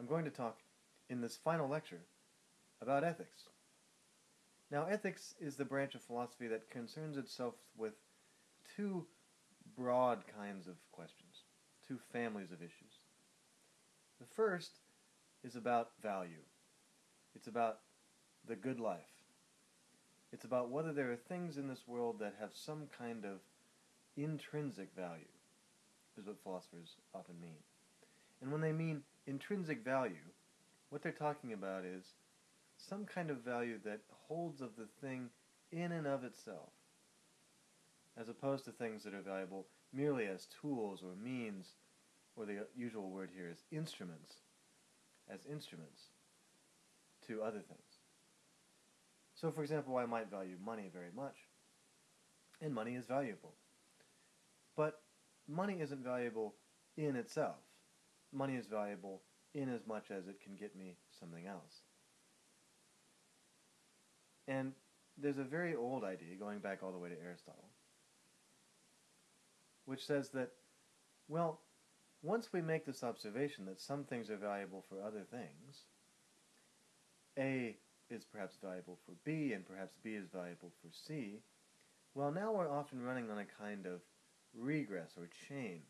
I'm going to talk in this final lecture about ethics. Now, ethics is the branch of philosophy that concerns itself with two broad kinds of questions, two families of issues. The first is about value. It's about the good life. It's about whether there are things in this world that have some kind of intrinsic value, is what philosophers often mean. And when they mean intrinsic value, what they're talking about is some kind of value that holds of the thing in and of itself, as opposed to things that are valuable merely as tools or means, or the usual word here is instruments, as instruments to other things. So, for example, I might value money very much, and money is valuable. But money isn't valuable in itself. Money is valuable in as much as it can get me something else. And there's a very old idea, going back all the way to Aristotle, which says that, well, once we make this observation that some things are valuable for other things, A is perhaps valuable for B, and perhaps B is valuable for C, well, now we're often running on a kind of regress or chain.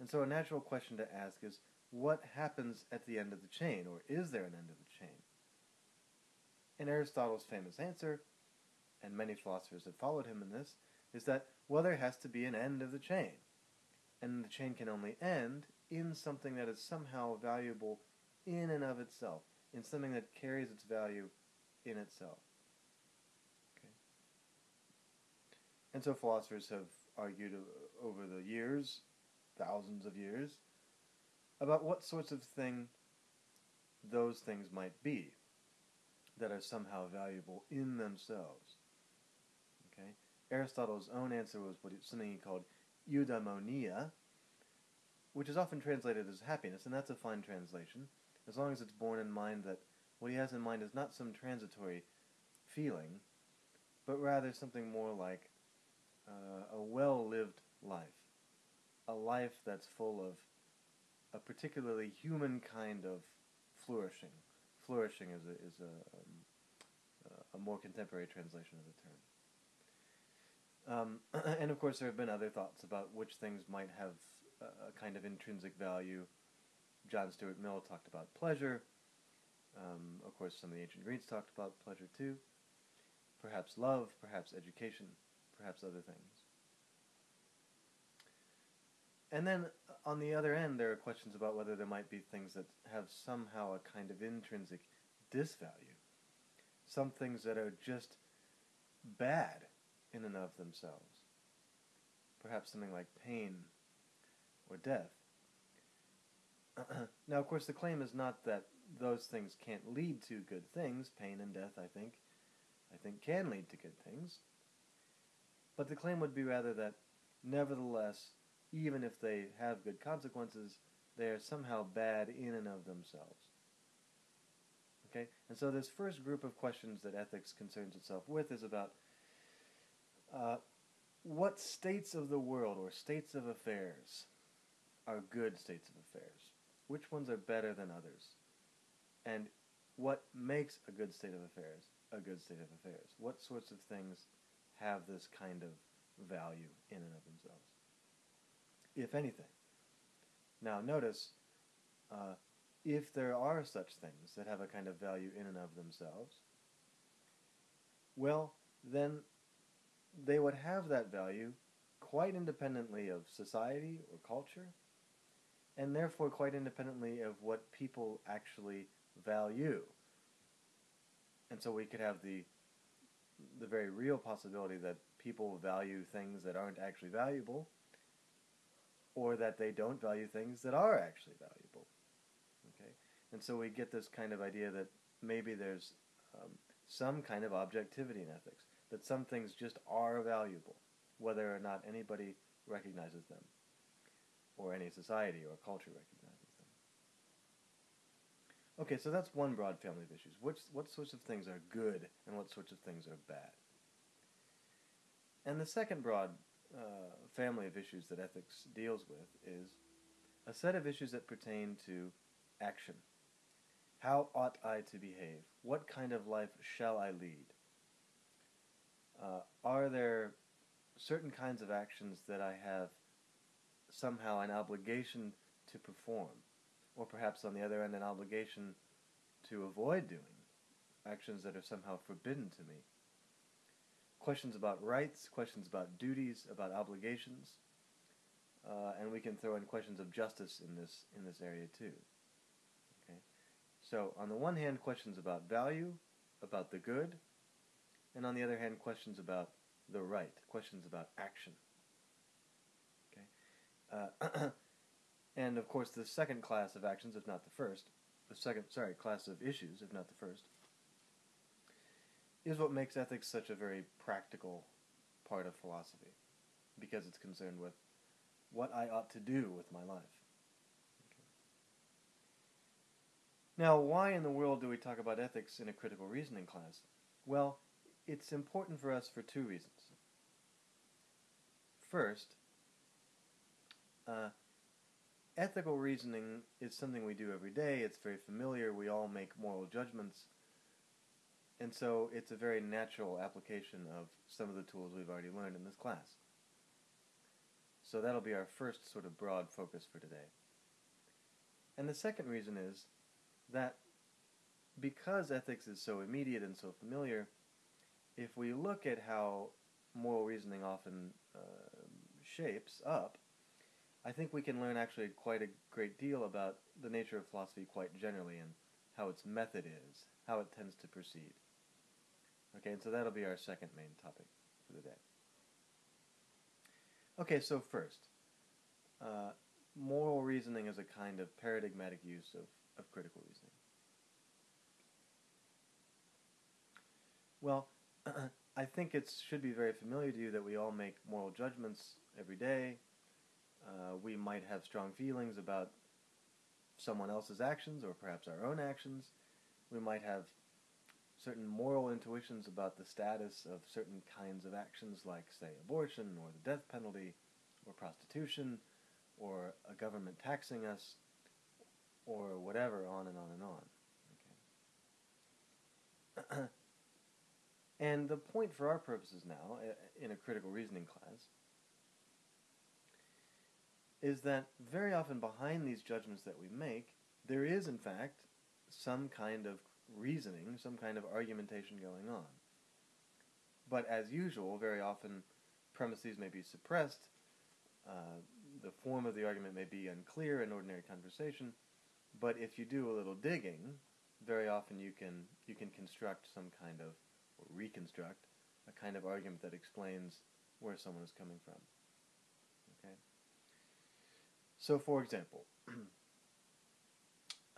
And so a natural question to ask is, what happens at the end of the chain, or is there an end of the chain? And Aristotle's famous answer, and many philosophers have followed him in this, is that, well, there has to be an end of the chain. And the chain can only end in something that is somehow valuable in and of itself, in something that carries its value in itself. Okay. And so philosophers have argued over the years, thousands of years, about what sorts of thing those things might be that are somehow valuable in themselves. Okay? Aristotle's own answer was what something he called eudaimonia, which is often translated as happiness, and that's a fine translation, as long as it's borne in mind that what he has in mind is not some transitory feeling, but rather something more like uh, a well-lived life, a life that's full of a particularly human kind of flourishing. Flourishing is a, is a, um, a more contemporary translation of the term. Um, and of course, there have been other thoughts about which things might have a kind of intrinsic value. John Stuart Mill talked about pleasure. Um, of course, some of the ancient Greeks talked about pleasure too. Perhaps love, perhaps education, perhaps other things. And then uh, on the other end, there are questions about whether there might be things that have somehow a kind of intrinsic disvalue. Some things that are just bad in and of themselves. Perhaps something like pain or death. now, of course, the claim is not that those things can't lead to good things. Pain and death, I think, I think can lead to good things. But the claim would be rather that, nevertheless, even if they have good consequences, they are somehow bad in and of themselves. Okay? And so this first group of questions that ethics concerns itself with is about uh, what states of the world or states of affairs are good states of affairs? Which ones are better than others? And what makes a good state of affairs a good state of affairs? What sorts of things have this kind of value in and of themselves? If anything. Now, notice uh, if there are such things that have a kind of value in and of themselves, well, then they would have that value quite independently of society or culture, and therefore quite independently of what people actually value. And so we could have the the very real possibility that people value things that aren't actually valuable, or that they don't value things that are actually valuable. Okay, and so we get this kind of idea that maybe there's um, some kind of objectivity in ethics, that some things just are valuable, whether or not anybody recognizes them, or any society or culture recognizes them. Okay, so that's one broad family of issues. Which, what sorts of things are good and what sorts of things are bad? And the second broad uh, family of issues that ethics deals with is a set of issues that pertain to action. How ought I to behave? What kind of life shall I lead? Uh, are there certain kinds of actions that I have somehow an obligation to perform? Or perhaps on the other end, an obligation to avoid doing? Actions that are somehow forbidden to me? Questions about rights, questions about duties, about obligations, uh, and we can throw in questions of justice in this in this area too. Okay, so on the one hand, questions about value, about the good, and on the other hand, questions about the right, questions about action. Okay, uh, and of course, the second class of actions, if not the first, the second sorry class of issues, if not the first, is what makes ethics such a very practical part of philosophy, because it's concerned with what I ought to do with my life. Now, why in the world do we talk about ethics in a critical reasoning class? Well, it's important for us for two reasons. First, uh, ethical reasoning is something we do every day. It's very familiar. We all make moral judgments. And so it's a very natural application of some of the tools we've already learned in this class. So that'll be our first sort of broad focus for today. And the second reason is that because ethics is so immediate and so familiar, if we look at how moral reasoning often uh, shapes up, I think we can learn actually quite a great deal about the nature of philosophy quite generally and how its method is, how it tends to proceed. Okay, and so that'll be our second main topic for the day. Okay, so first, uh, moral reasoning is a kind of paradigmatic use of, of critical reasoning. Well, I think it should be very familiar to you that we all make moral judgments every day. Uh, we might have strong feelings about someone else's actions or perhaps our own actions. We might have certain moral intuitions about the status of certain kinds of actions, like, say, abortion or the death penalty or prostitution or a government taxing us or whatever, on and on and on. Okay. and the point for our purposes now, in a critical reasoning class, is that very often behind these judgments that we make, there is, in fact, some kind of reasoning, some kind of argumentation going on. But as usual, very often premises may be suppressed, uh, the form of the argument may be unclear in ordinary conversation, but if you do a little digging, very often you can you can construct some kind of or reconstruct a kind of argument that explains where someone is coming from. Okay. So, for example,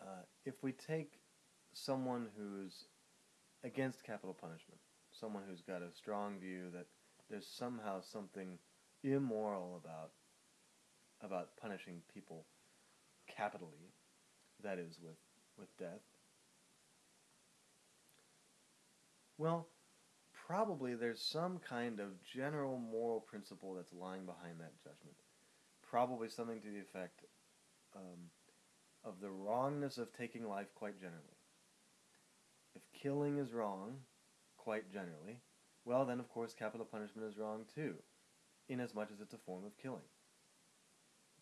uh, if we take someone who's against capital punishment, someone who's got a strong view that there's somehow something immoral about about punishing people capitally, that is with with death. Well, probably there's some kind of general moral principle that's lying behind that judgment. Probably something to the effect um, of the wrongness of taking life quite generally killing is wrong, quite generally, well, then of course capital punishment is wrong too, inasmuch as much as it's a form of killing.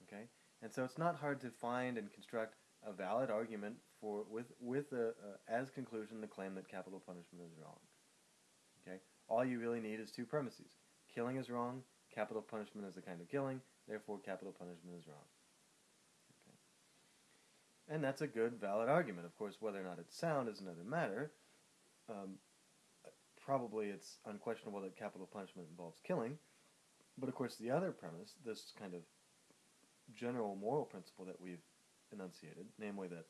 Okay? And so it's not hard to find and construct a valid argument for with with a, as conclusion the claim that capital punishment is wrong. Okay? All you really need is two premises. Killing is wrong, capital punishment is a kind of killing, therefore capital punishment is wrong. And that's a good, valid argument. Of course, whether or not it's sound is another matter. Um, probably it's unquestionable that capital punishment involves killing. But of course, the other premise, this kind of general moral principle that we've enunciated, namely that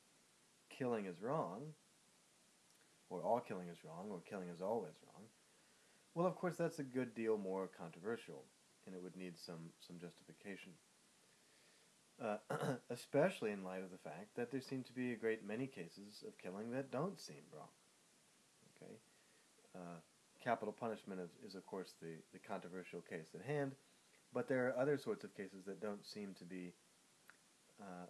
killing is wrong, or all killing is wrong, or killing is always wrong, well, of course, that's a good deal more controversial, and it would need some, some justification uh, especially in light of the fact that there seem to be a great many cases of killing that don't seem wrong. Uh, capital punishment is, is, of course the, the controversial case at hand, but there are other sorts of cases that don't seem to be uh,